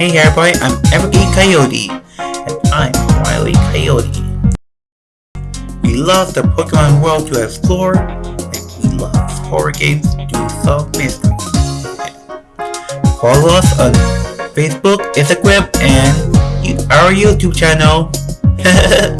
Hey everybody, I'm Evergreen Coyote, and I'm Riley Coyote. We love the Pokemon world to explore, and we love horror games to solve mysteries. Follow us on Facebook, Instagram, and our YouTube channel.